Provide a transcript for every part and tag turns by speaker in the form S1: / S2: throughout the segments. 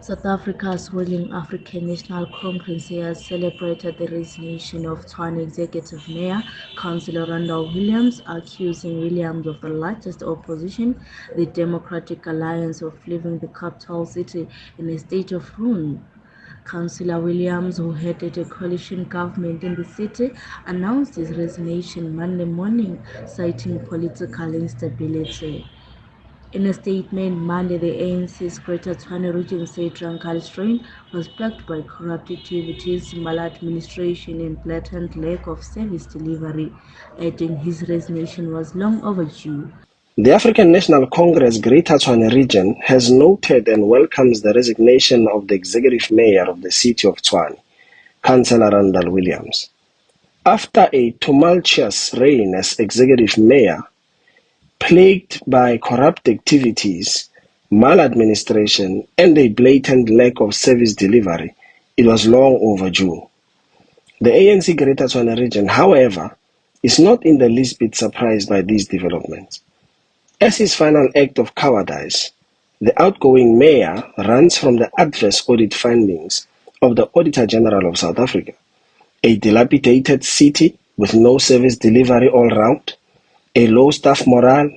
S1: South Africa's ruling African National Congress has celebrated the resignation of Tshwane Executive Mayor Councillor Randall Williams, accusing Williams of the largest opposition, the Democratic Alliance, of leaving the capital city in a state of ruin. Councillor Williams, who headed a coalition government in the city, announced his resignation Monday morning, citing political instability. In a statement Monday, the ANC's Greater Tshwane region said reign was plagued by corrupt activities, maladministration and blatant lack of service delivery, adding his resignation was long overdue.
S2: The African National Congress Greater Tshwane region has noted and welcomes the resignation of the executive mayor of the city of Tshwane, Councillor Randall Williams. After a tumultuous reign as executive mayor, plagued by corrupt activities, maladministration, and a blatant lack of service delivery, it was long overdue. The ANC Greater Tshwane region, however, is not in the least bit surprised by these developments. As his final act of cowardice, the outgoing mayor runs from the adverse audit findings of the Auditor General of South Africa, a dilapidated city with no service delivery all round, a low staff morale,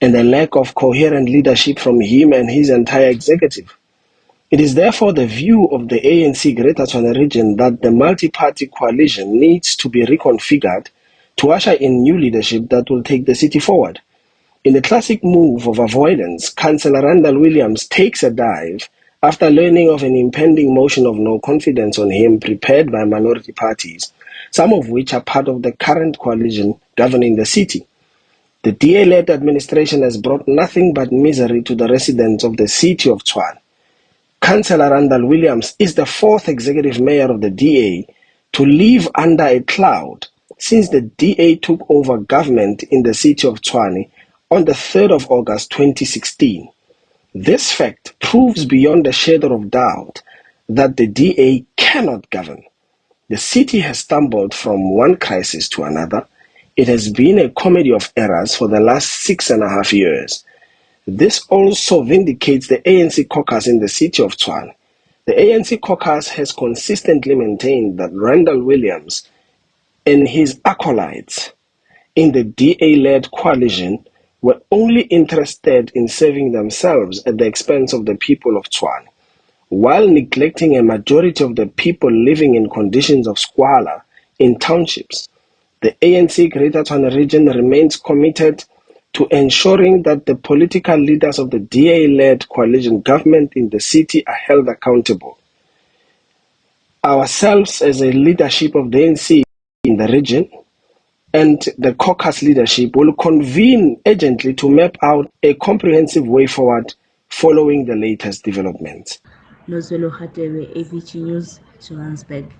S2: and a lack of coherent leadership from him and his entire executive. It is therefore the view of the ANC Greater Tshwane region that the multi-party coalition needs to be reconfigured to usher in new leadership that will take the city forward. In a classic move of avoidance, Councillor Randall Williams takes a dive after learning of an impending motion of no confidence on him prepared by minority parties, some of which are part of the current coalition governing the city. The DA-led administration has brought nothing but misery to the residents of the city of Tshwane. Councillor Randall Williams is the fourth executive mayor of the DA to live under a cloud since the DA took over government in the city of Tshwane on the 3rd of August 2016. This fact proves beyond a shadow of doubt that the DA cannot govern. The city has stumbled from one crisis to another it has been a comedy of errors for the last six and a half years. This also vindicates the ANC caucus in the city of Tshwane. The ANC caucus has consistently maintained that Randall Williams and his acolytes in the DA-led coalition were only interested in serving themselves at the expense of the people of Tshwane, while neglecting a majority of the people living in conditions of squalor in townships. The ANC Greater Tshwane region remains committed to ensuring that the political leaders of the DA-led coalition government in the city are held accountable. Ourselves as a leadership of the ANC in the region and the caucus leadership will convene urgently to map out a comprehensive way forward following the latest developments.
S1: Nozwelo Hatewe, ABG News, Johannesburg.